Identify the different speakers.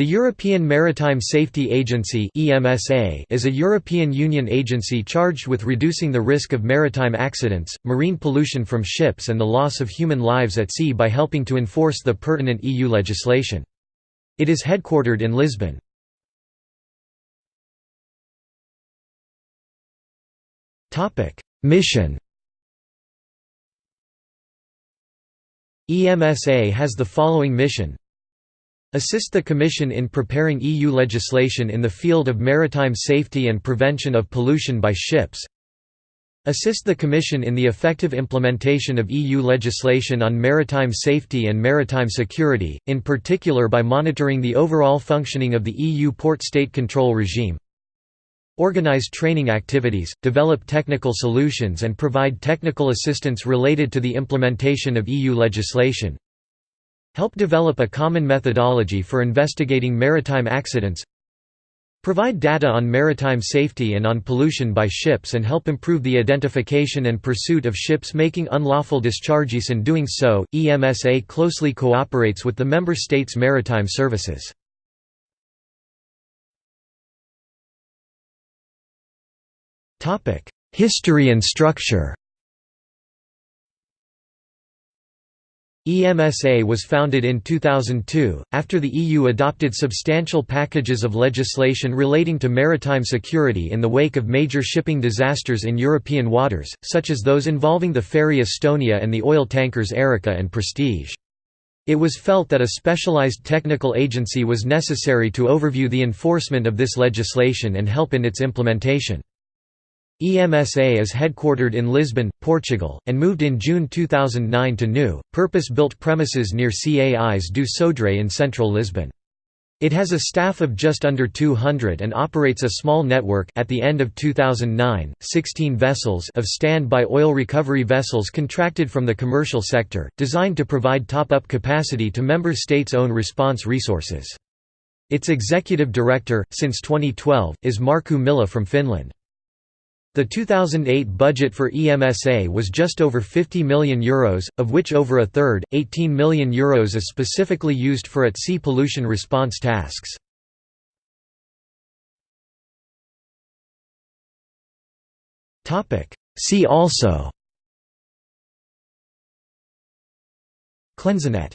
Speaker 1: The European Maritime Safety Agency is a European Union agency charged with reducing the risk of maritime accidents, marine pollution from ships and the loss of human lives at sea by helping to enforce the pertinent EU legislation. It is headquartered in Lisbon. Mission EMSA has the following mission Assist the Commission in preparing EU legislation in the field of maritime safety and prevention of pollution by ships. Assist the Commission in the effective implementation of EU legislation on maritime safety and maritime security, in particular by monitoring the overall functioning of the EU port state control regime. Organize training activities, develop technical solutions and provide technical assistance related to the implementation of EU legislation. Help develop a common methodology for investigating maritime accidents Provide data on maritime safety and on pollution by ships and help improve the identification and pursuit of ships making unlawful discharges in doing so, EMSA closely cooperates with the Member States' maritime services. History and structure EMSA was founded in 2002, after the EU adopted substantial packages of legislation relating to maritime security in the wake of major shipping disasters in European waters, such as those involving the ferry Estonia and the oil tankers Erika and Prestige. It was felt that a specialized technical agency was necessary to overview the enforcement of this legislation and help in its implementation. EMSA is headquartered in Lisbon, Portugal, and moved in June 2009 to new, purpose-built premises near Cais do Sodré in central Lisbon. It has a staff of just under 200 and operates a small network at the end of 2009, 16 vessels of standby oil recovery vessels contracted from the commercial sector, designed to provide top-up capacity to member states' own response resources. Its executive director, since 2012, is Markku Mylly from Finland. The 2008 budget for EMSA was just over €50 million, Euros, of which over a third, €18 million Euros is specifically used for at-sea pollution response tasks. See also. CleanSeaNet